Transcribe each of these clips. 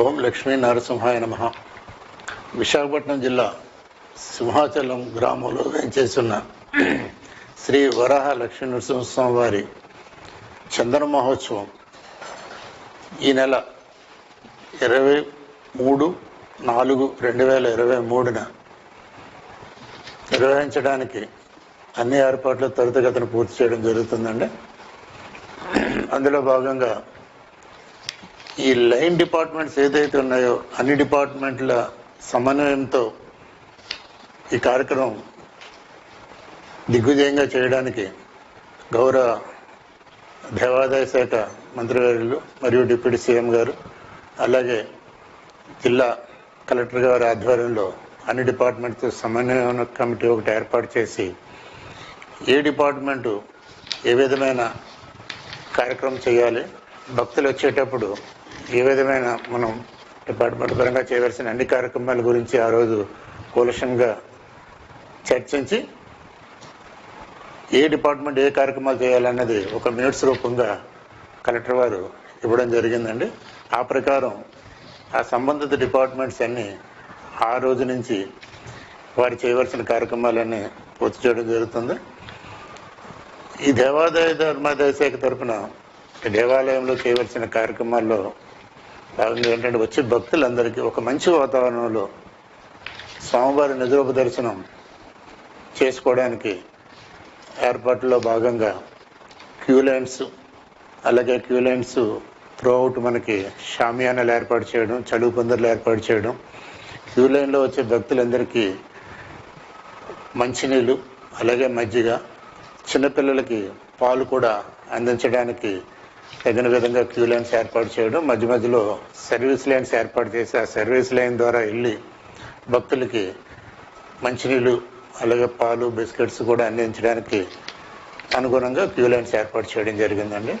ఓం లక్ష్మీ నరసింహాయ నమ. విశాఖపట్నం జిల్లా సింహాచలం గ్రామంలో వేంచేస్తున్న శ్రీ వరాహ లక్ష్మీ నరసింహస్వామి వారి చందన మహోత్సవం ఈ నెల ఇరవై మూడు నాలుగు రెండు వేల ఇరవై మూడున నిర్వహించడానికి అన్ని ఏర్పాట్లు త్వరితగతిన పూర్తి చేయడం జరుగుతుందండి. అందులో భాగంగా ఈ లైన్ డిపార్ట్మెంట్స్ ఏదైతే ఉన్నాయో అన్ని డిపార్ట్మెంట్ల సమన్వయంతో ఈ కార్యక్రమం దిగ్విజయంగా చేయడానికి గౌరవ దేవాదాయ శాఖ మంత్రివర్యులు మరియు డిప్యూటీ సీఎం గారు అలాగే జిల్లా కలెక్టర్ గారి ఆధ్వర్యంలో అన్ని డిపార్ట్మెంట్తో సమన్వయ కమిటీ ఒకటి ఏర్పాటు చేసి ఏ డిపార్ట్మెంటు ఏ విధమైన కార్యక్రమం చేయాలి భక్తులు వచ్చేటప్పుడు ఏ విధమైన మనం డిపార్ట్మెంట్ పరంగా చేయవలసిన అన్ని కార్యక్రమాల గురించి ఆ రోజు కూలషంగా చర్చించి ఏ డిపార్ట్మెంట్ ఏ కార్యక్రమాలు చేయాలన్నది ఒక మినిట్స్ రూపంగా కలెక్టర్ వారు ఇవ్వడం జరిగిందండి. ఆ ప్రకారం ఆ సంబంధిత డిపార్ట్మెంట్స్ అన్నీ ఆ రోజు నుంచి వారు చేయవలసిన కార్యక్రమాలన్నీ పూర్తి చేయడం జరుగుతుంది. ఈ దేవాదాయ ధర్మాదాయ శాఖ తరఫున దేవాలయంలో చేయవలసిన కార్యక్రమాల్లో కారణం ఏంటంటే వచ్చే భక్తులందరికీ ఒక మంచి వాతావరణంలో స్వామివారి నిజరూప దర్శనం చేసుకోవడానికి ఏర్పాటులో భాగంగా క్యూ లైన్స్ అలాగే క్యూ లైన్స్ త్రూఅవుట్ మనకి షామియానాలు ఏర్పాటు చేయడం చలువు పందిర్లు ఏర్పాటు చేయడం క్యూ లైన్లో వచ్చే భక్తులందరికీ మంచినీళ్ళు అలాగే మజ్జిగ చిన్నపిల్లలకి పాలు కూడా అందించడానికి తగిన విధంగా క్యూ లైన్స్ ఏర్పాటు చేయడం మధ్య మధ్యలో సర్వీస్ లైన్స్ ఏర్పాటు చేసి ఆ సర్వీస్ లైన్ ద్వారా వెళ్ళి భక్తులకి మంచినీళ్ళు అలాగే పాలు బిస్కెట్స్ కూడా అందించడానికి అనుగుణంగా క్యూ లైన్స్ ఏర్పాటు చేయడం జరిగిందండి.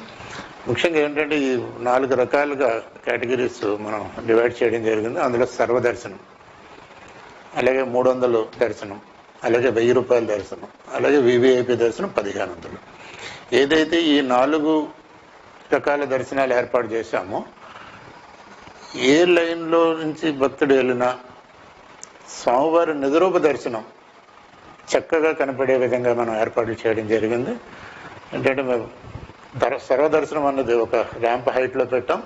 ముఖ్యంగా ఏంటంటే ఈ నాలుగు రకాలుగా కేటగిరీస్ మనం డివైడ్ చేయడం జరిగింది. అందులో సర్వదర్శనం అలాగే మూడు వందలు దర్శనం అలాగే వెయ్యి రూపాయల దర్శనం అలాగే వివిఐపి దర్శనం పదిహేను వందలు. ఏదైతే ఈ నాలుగు రకాల దర్శనాలు ఏర్పాటు చేశాము. ఏ లైన్లో నుంచి భక్తుడు వెళ్ళినా స్వామివారి నిదరూప దర్శనం చక్కగా కనపడే విధంగా మనం ఏర్పాట్లు చేయడం జరిగింది. ఏంటంటే మేము దర సర్వదర్శనం అన్నది ఒక ర్యాంప్ హైట్లో పెట్టాం.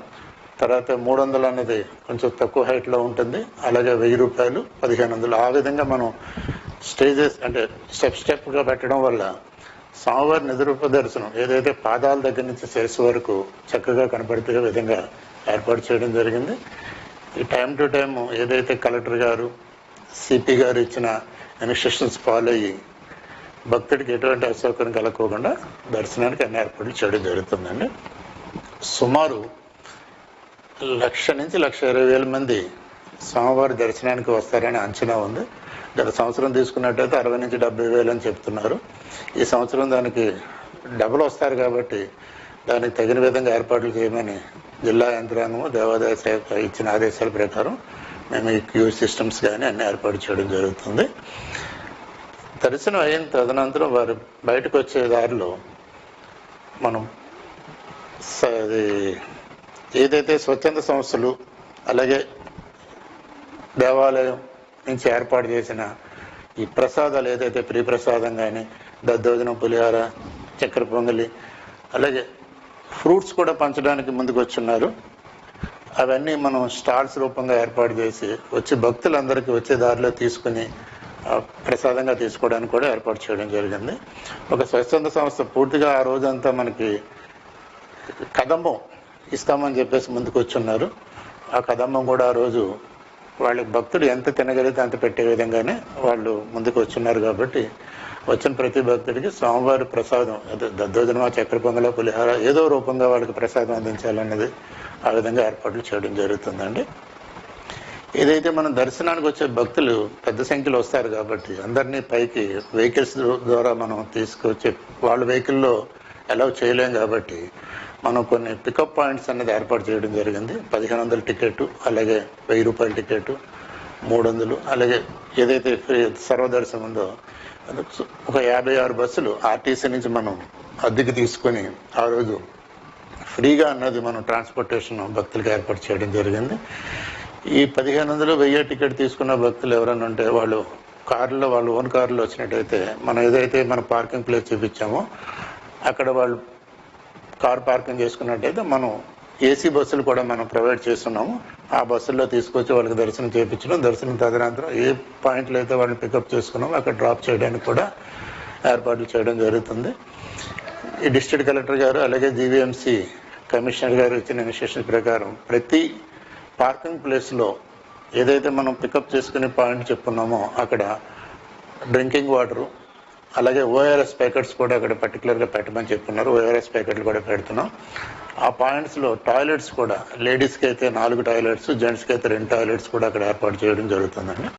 తర్వాత మూడు వందలు అన్నది కొంచెం తక్కువ హైట్లో ఉంటుంది. అలాగే వెయ్యి రూపాయలు పదిహేను వందలు. ఆ విధంగా మనం స్టేజెస్ అంటే స్టెప్ స్టెప్గా పెట్టడం వల్ల స్వామివారి నిద్రూప దర్శనం ఏదైతే పాదాల దగ్గర నుంచి శిరస్సు వరకు చక్కగా కనపడితే విధంగా ఏర్పాటు చేయడం జరిగింది. ఈ టైం టు టైం ఏదైతే కలెక్టర్ గారు సిపి గారు ఇచ్చిన ఇన్స్ట్రక్షన్స్ ఫాలో అయ్యి భక్తుడికి ఎటువంటి అసౌకర్యం కలగకుండా దర్శనానికి అన్ని ఏర్పాట్లు చేయడం జరుగుతుందండి. సుమారు లక్ష నుంచి లక్ష ఇరవై వేల మంది స్వామివారి దర్శనానికి వస్తారని అంచనా ఉంది. గత సంవత్సరం తీసుకున్నట్టయితే అరవై నుంచి డెబ్బై వేలు అని చెప్తున్నారు. ఈ సంవత్సరం దానికి డబుల్ వస్తారు కాబట్టి దానికి తగిన విధంగా ఏర్పాట్లు చేయమని జిల్లా యంత్రాంగము దేవాదాయ శాఖ ఇచ్చిన ఆదేశాల ప్రకారం మేము ఈ క్యూ సిస్టమ్స్ కానీ అన్ని ఏర్పాటు చేయడం జరుగుతుంది. దర్శనం అయిన తదనంతరం వారు బయటకు వచ్చే దారిలో మనం స- అది ఏదైతే స్వచ్ఛంద సంస్థలు అలాగే దేవాలయం నుంచి ఏర్పాటు చేసిన ఈ ప్రసాదాలు ఏదైతే ప్రియ ప్రసాదం కానీ దద్దోజనం పులిహార చక్కెర పొంగలి అలాగే ఫ్రూట్స్ కూడా పంచడానికి ముందుకు వచ్చున్నారు అవన్నీ మనం స్టాల్స్ రూపంగా ఏర్పాటు చేసి వచ్చి భక్తులందరికీ వచ్చే దారిలో తీసుకుని ప్రసాదంగా తీసుకోవడానికి కూడా ఏర్పాటు చేయడం జరిగింది. ఒక స్వచ్ఛంద సంస్థ పూర్తిగా ఆ రోజంతా మనకి కదంబం ఇస్తామని చెప్పేసి ముందుకు వచ్చున్నారు. ఆ కదంబం కూడా ఆ రోజు వాళ్ళకి భక్తుడు ఎంత తినగలిగితే అంత పెట్టే విధంగానే వాళ్ళు ముందుకు వచ్చున్నారు కాబట్టి వచ్చిన ప్రతి భక్తుడికి స్వామివారి ప్రసాదం అదే దద్దోజనమా చక్కెర పొంగల పులిహార ఏదో రూపంగా వాళ్ళకి ప్రసాదం అందించాలన్నది ఆ విధంగా ఏర్పాట్లు చేయడం జరుగుతుందండి. ఏదైతే మనం దర్శనానికి వచ్చే భక్తులు పెద్ద సంఖ్యలో వస్తారు కాబట్టి అందరినీ పైకి వెహికల్స్ ద్వారా మనం తీసుకొచ్చే వాళ్ళ వెహికల్లో అలౌ చేయలేం కాబట్టి మనం కొన్ని పికప్ పాయింట్స్ అనేది ఏర్పాటు చేయడం జరిగింది. పదిహేను వందల టికెట్ అలాగే వెయ్యి రూపాయల టికెట్ మూడు వందలు అలాగే ఏదైతే ఫ్రీ సర్వదర్శనం ఉందో ఒక యాభై ఆరు బస్సులు ఆర్టీసీ నుంచి మనం అద్దెకి తీసుకొని ఆ రోజు ఫ్రీగా అన్నది మనం ట్రాన్స్పోర్టేషన్ భక్తులకు ఏర్పాటు చేయడం జరిగింది. ఈ పదిహేను వందలు వెయ్యి టికెట్ తీసుకున్న భక్తులు ఎవరైనా ఉంటే వాళ్ళు కారులో వాళ్ళు ఓన్ కారులో వచ్చినట్టయితే మనం ఏదైతే మన పార్కింగ్ ప్లేస్ చూపించామో అక్కడ వాళ్ళు కార్ పార్కింగ్ చేసుకున్నట్టయితే మనం ఏసీ బస్సులు కూడా మనం ప్రొవైడ్ చేస్తున్నాము. ఆ బస్సుల్లో తీసుకొచ్చి వాళ్ళకి దర్శనం చేయించడం దర్శనం తదనంతరం ఏ పాయింట్లో అయితే వాళ్ళని పికప్ చేసుకున్నామో అక్కడ డ్రాప్ చేయడానికి కూడా ఏర్పాట్లు చేయడం జరుగుతుంది. ఈ డిస్ట్రిక్ట్ కలెక్టర్ గారు అలాగే జీవీఎంసీ కమిషనర్ గారు ఇచ్చిన ఇన్స్ట్రక్షన్ ప్రకారం ప్రతి పార్కింగ్ ప్లేస్లో ఏదైతే మనం పికప్ చేసుకునే పాయింట్ చెప్పున్నామో అక్కడ డ్రింకింగ్ వాటరు అలాగే ఓఆర్ఎస్ ప్యాకెట్స్ కూడా అక్కడ పర్టికులర్గా పెట్టమని చెప్పున్నారు. ఓఆర్ఎస్ ప్యాకెట్లు కూడా పెడుతున్నాం. ఆ పాయింట్స్లో టాయిలెట్స్ కూడా లేడీస్కి అయితే నాలుగు టాయిలెట్స్ జెంట్స్కి అయితే రెండు టాయిలెట్స్ కూడా అక్కడ ఏర్పాటు చేయడం జరుగుతుందండి.